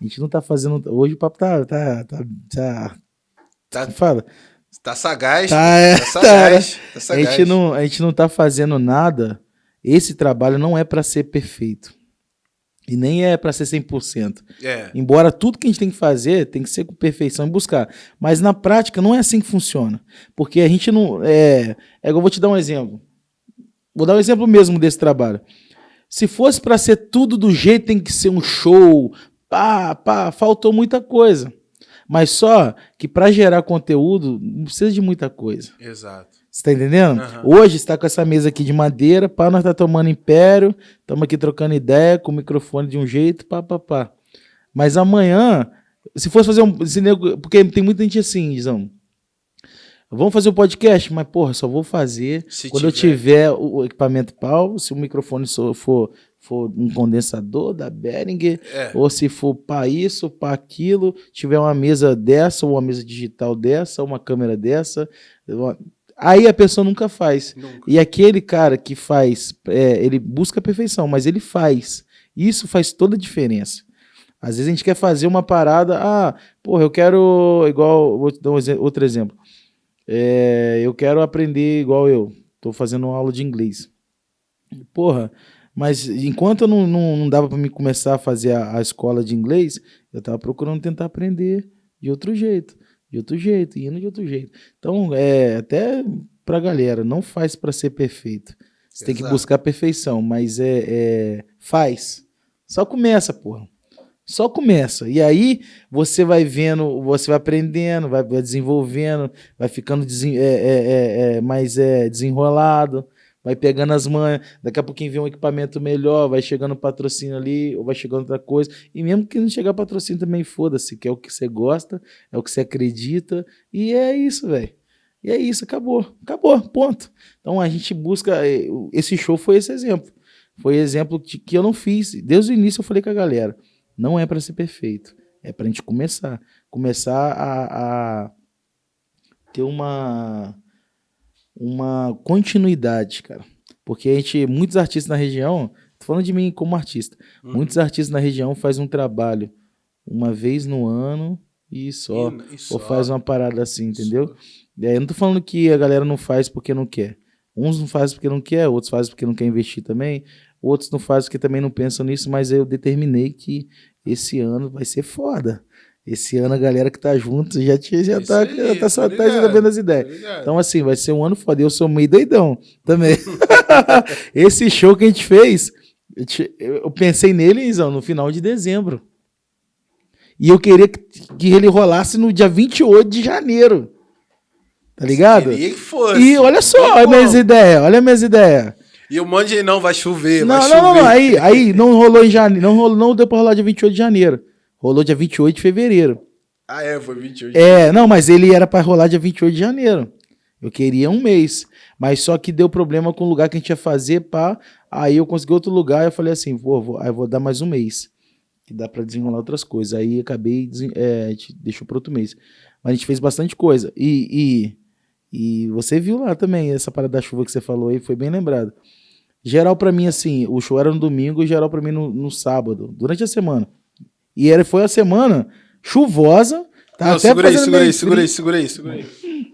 A gente não tá fazendo. Hoje o papo tá. Tá. Tá. tá, Tá, fala. tá sagaz. Tá, é, tá sagaz. Tá A sagaz. gente, não, a gente não tá fazendo nada. Esse trabalho não é para ser perfeito. E nem é para ser 100%. É. Embora tudo que a gente tem que fazer tem que ser com perfeição e buscar. Mas na prática não é assim que funciona. Porque a gente não. É, é eu vou te dar um exemplo. Vou dar um exemplo mesmo desse trabalho. Se fosse para ser tudo do jeito, tem que ser um show. Pá, pá, faltou muita coisa. Mas só que para gerar conteúdo não precisa de muita coisa. Exato. Você tá entendendo? Aham. Hoje está com essa mesa aqui de madeira, pá, nós tá tomando império, estamos aqui trocando ideia, com o microfone de um jeito, pá, pá, pá. Mas amanhã, se fosse fazer um. se porque tem muita gente assim, Dizão. Vamos fazer o podcast, mas, porra, só vou fazer Se quando eu tiver o equipamento pau, se o microfone for, for um condensador da Behringer, É. ou se for para isso, para aquilo, tiver uma mesa dessa, ou uma mesa digital dessa, uma câmera dessa. uma- Aí a pessoa nunca faz. Nunca. E aquele cara que faz, é, ele busca a perfeição, mas ele faz. Isso faz toda a diferença. Às vezes a gente quer fazer uma parada, ah, porra, eu quero, igual, vou te dar um outro exemplo. É, eu quero aprender igual eu, tô fazendo uma aula de inglês. Porra, mas enquanto eu não, não, não dava para me começar a fazer a, a escola de inglês, eu tava procurando tentar aprender de outro jeito, de outro jeito, indo de outro jeito. Então, é, até pra galera, não faz para ser perfeito. Você tem que Exato. buscar a perfeição, mas é, é faz. Só começa, porra. Só começa. E aí você vai vendo, você vai aprendendo, vai, vai desenvolvendo, vai ficando desen- é, é, é, é, mais é, desenrolado, vai pegando as manhas. Daqui a pouquinho vem um equipamento melhor, vai chegando patrocínio ali, ou vai chegando outra coisa. E mesmo que não chegar patrocínio também, foda-se, que é o que você gosta, é o que você acredita. E é isso, velho. E é isso, acabou. Acabou, ponto. Então a gente busca. eh, Esse show foi esse exemplo. Foi exemplo de, que eu não fiz. Desde o início eu falei com a galera. Não é para ser perfeito. É pra gente começar. Começar a, a ter uma, uma continuidade, cara. Porque a gente, muitos artistas na região, tô falando de mim como artista, Uhum. muitos artistas na região fazem um trabalho uma vez no ano e só. E- e Ou só. faz uma parada assim, entendeu? E aí eu não tô falando que a galera não faz porque não quer. Uns não fazem porque não quer, outros fazem porque não quer investir também, outros não fazem porque também não pensam nisso, mas eu determinei que esse ano vai ser foda. Esse ano a galera que tá junto já, tinha- já Isso tá, aí, já tá só tá tá ligado, vendo as ideias. Ligado? Então, assim, vai ser um ano foda. Eu sou meio doidão também. Esse show que a gente fez, eu te- eu pensei nele, Izão, no final de dezembro. E eu queria que, que ele rolasse no dia 28 de janeiro. Tá ligado? Queria que fosse. E olha só, olha minhas ideias, olha minhas ideias. E um monte de não, vai chover, Não, vai não, não, chover. não, aí, aí não rolou em janeiro, não, rolou, não deu pra rolar dia 28 de janeiro. Rolou dia 28 de fevereiro. Ah, é, foi 28. É, não, mas ele era pra rolar dia 28 de janeiro. Eu queria um mês. Mas só que deu problema com o lugar que a gente ia fazer, pá. Aí eu consegui outro lugar e eu falei assim, pô, vou, aí vou dar mais um mês. Que dá pra desenrolar outras coisas. Aí acabei, é, a gente deixou pro outro mês. Mas a gente fez bastante coisa. E, e, e você viu lá também, essa parada da chuva que você falou aí, foi bem lembrado. Geral pra mim, assim, o show era no domingo e geral pra mim no, no sábado, durante a semana. E era, foi a semana chuvosa. Tá Não, até segura aí, segura aí, segura aí, segura aí, segura aí.